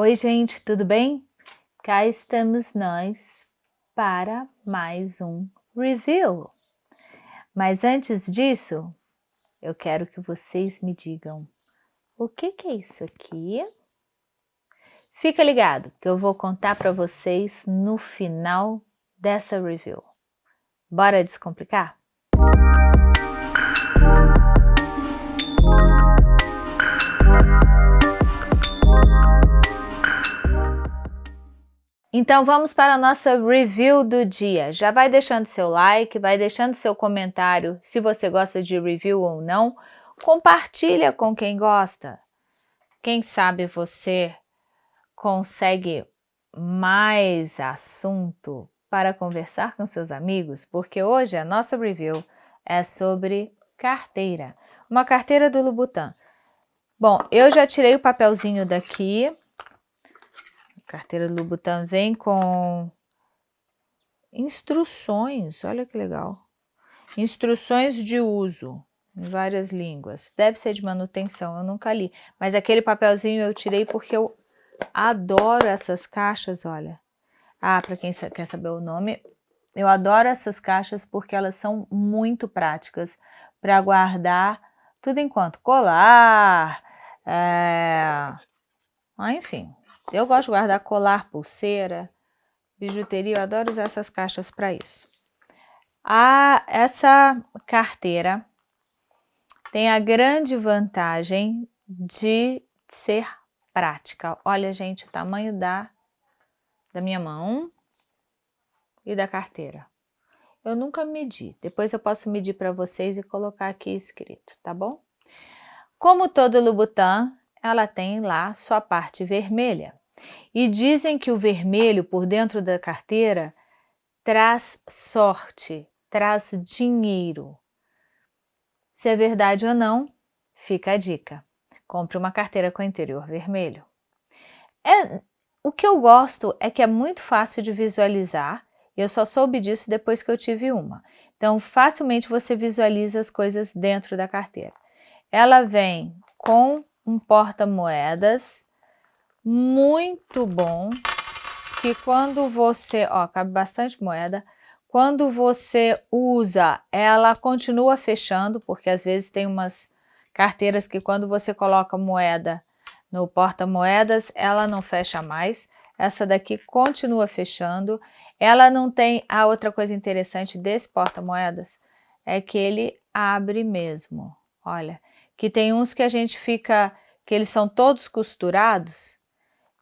Oi, gente, tudo bem? Cá estamos nós para mais um review. Mas antes disso, eu quero que vocês me digam o que, que é isso aqui? Fica ligado que eu vou contar para vocês no final dessa review. Bora descomplicar? Então vamos para a nossa review do dia. Já vai deixando seu like, vai deixando seu comentário se você gosta de review ou não. Compartilha com quem gosta. Quem sabe você consegue mais assunto para conversar com seus amigos, porque hoje a nossa review é sobre carteira. Uma carteira do Louboutin. Bom, eu já tirei o papelzinho daqui, carteira Louboutin vem com instruções, olha que legal. Instruções de uso em várias línguas. Deve ser de manutenção, eu nunca li. Mas aquele papelzinho eu tirei porque eu adoro essas caixas, olha. Ah, para quem quer saber o nome, eu adoro essas caixas porque elas são muito práticas para guardar tudo enquanto colar, é... ah, enfim, eu gosto de guardar colar, pulseira, bijuteria, eu adoro usar essas caixas para isso. A, essa carteira tem a grande vantagem de ser prática. Olha, gente, o tamanho da, da minha mão e da carteira. Eu nunca medi, depois eu posso medir para vocês e colocar aqui escrito, tá bom? Como todo Louboutin, ela tem lá sua parte vermelha. E dizem que o vermelho por dentro da carteira traz sorte, traz dinheiro. Se é verdade ou não, fica a dica. Compre uma carteira com interior vermelho. É, o que eu gosto é que é muito fácil de visualizar, eu só soube disso depois que eu tive uma. Então, facilmente você visualiza as coisas dentro da carteira. Ela vem com um porta-moedas muito bom, que quando você, ó, cabe bastante moeda, quando você usa, ela continua fechando, porque às vezes tem umas carteiras que quando você coloca moeda no porta-moedas, ela não fecha mais. Essa daqui continua fechando. Ela não tem, a outra coisa interessante desse porta-moedas é que ele abre mesmo. Olha, que tem uns que a gente fica, que eles são todos costurados,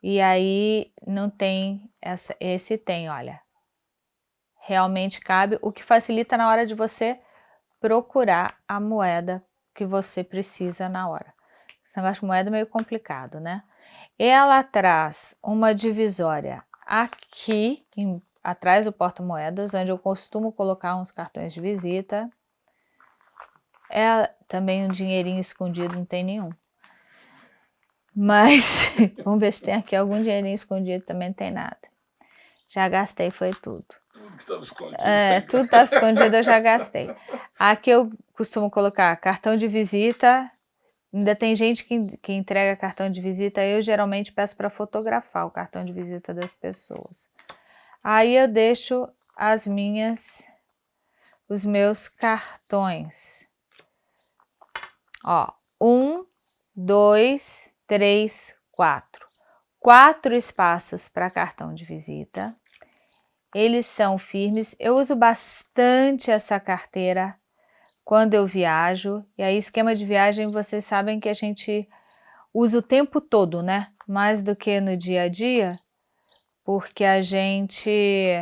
e aí não tem, essa, esse tem, olha. Realmente cabe, o que facilita na hora de você procurar a moeda que você precisa na hora. Esse negócio de moeda é meio complicado, né? Ela traz uma divisória aqui, em, atrás do porta-moedas, onde eu costumo colocar uns cartões de visita. É também um dinheirinho escondido, não tem nenhum. Mas vamos ver se tem aqui algum dinheirinho escondido, também não tem nada. Já gastei, foi tudo. Tudo estava escondido. É, tudo estava escondido, eu já gastei. Aqui eu costumo colocar cartão de visita. Ainda tem gente que, que entrega cartão de visita, eu geralmente peço para fotografar o cartão de visita das pessoas. Aí eu deixo as minhas, os meus cartões. Ó, um, dois, três, quatro. Quatro espaços para cartão de visita. Eles são firmes. Eu uso bastante essa carteira quando eu viajo. E aí, esquema de viagem, vocês sabem que a gente usa o tempo todo, né? Mais do que no dia a dia, porque a gente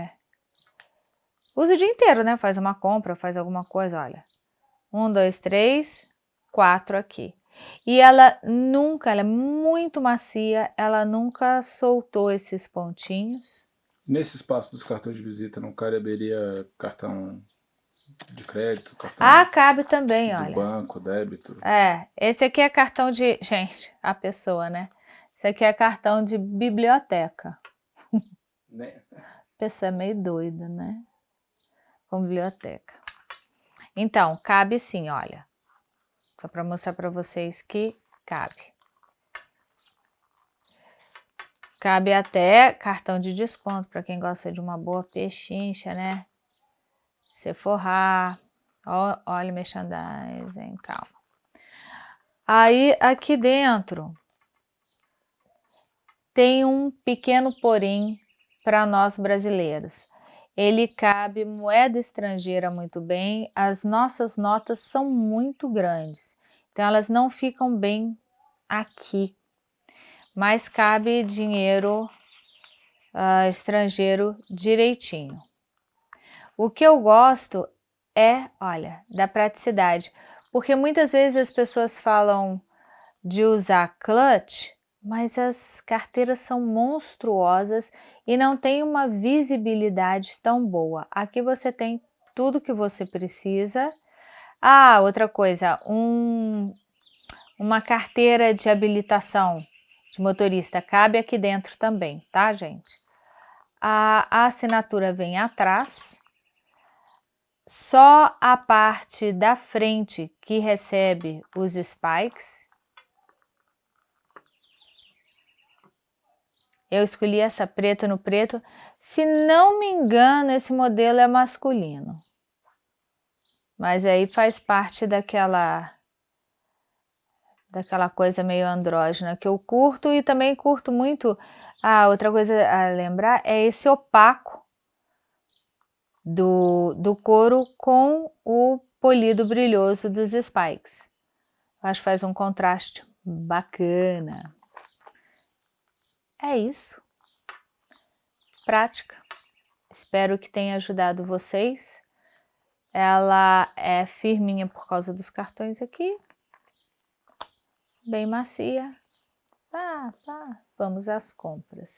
usa o dia inteiro, né? Faz uma compra, faz alguma coisa, olha. Um, dois, três, quatro aqui. E ela nunca, ela é muito macia, ela nunca soltou esses pontinhos. Nesse espaço dos cartões de visita não caberia cartão de crédito? Cartão ah, cabe também, do olha. banco, débito? É, esse aqui é cartão de... Gente, a pessoa, né? Esse aqui é cartão de biblioteca. Né? A pessoa é meio doida, né? Com biblioteca. Então, cabe sim, olha. Só para mostrar para vocês que cabe. Cabe até cartão de desconto para quem gosta de uma boa pechincha, né? Sephora, olha merchandising, calma. Aí aqui dentro tem um pequeno porém para nós brasileiros. Ele cabe moeda estrangeira muito bem, as nossas notas são muito grandes, então elas não ficam bem aqui, mas cabe dinheiro uh, estrangeiro direitinho. O que eu gosto é, olha, da praticidade, porque muitas vezes as pessoas falam de usar clutch, mas as carteiras são monstruosas e não tem uma visibilidade tão boa. Aqui você tem tudo que você precisa. Ah, outra coisa, um, uma carteira de habilitação de motorista cabe aqui dentro também, tá, gente? A, a assinatura vem atrás, só a parte da frente que recebe os spikes. Eu escolhi essa preta no preto. Se não me engano, esse modelo é masculino. Mas aí faz parte daquela daquela coisa meio andrógena que eu curto e também curto muito. Ah, outra coisa a lembrar é esse opaco do, do couro com o polido brilhoso dos spikes. Acho que faz um contraste bacana. É isso. Prática. Espero que tenha ajudado vocês. Ela é firminha por causa dos cartões aqui. Bem macia. Tá, tá. Vamos às compras.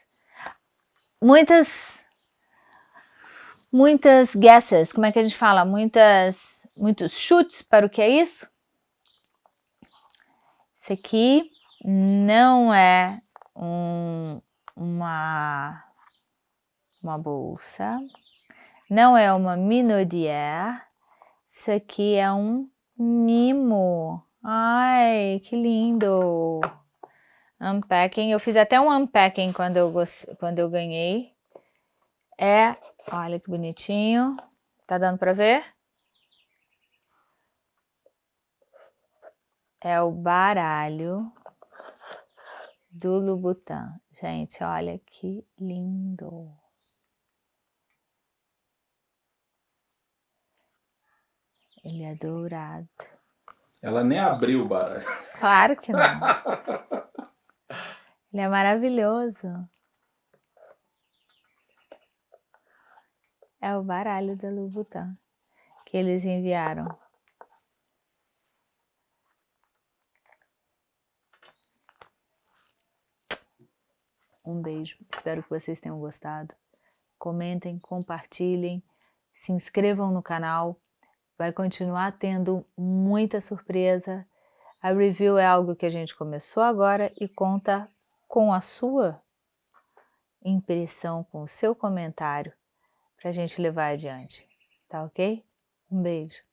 Muitas muitas guesses, como é que a gente fala? Muitas, muitos chutes para o que é isso? Esse aqui não é um, uma, uma bolsa, não é uma minaudière, isso aqui é um mimo. Ai, que lindo! Unpacking, eu fiz até um unpacking quando eu, quando eu ganhei. É Olha que bonitinho. Tá dando para ver? É o baralho do Louboutin. Gente, olha que lindo. Ele é dourado. Ela nem abriu o baralho. Claro que não. Ele é maravilhoso. É o baralho da Louboutin que eles enviaram. Um beijo, espero que vocês tenham gostado. Comentem, compartilhem, se inscrevam no canal. Vai continuar tendo muita surpresa. A review é algo que a gente começou agora e conta com a sua impressão, com o seu comentário para a gente levar adiante. Tá ok? Um beijo.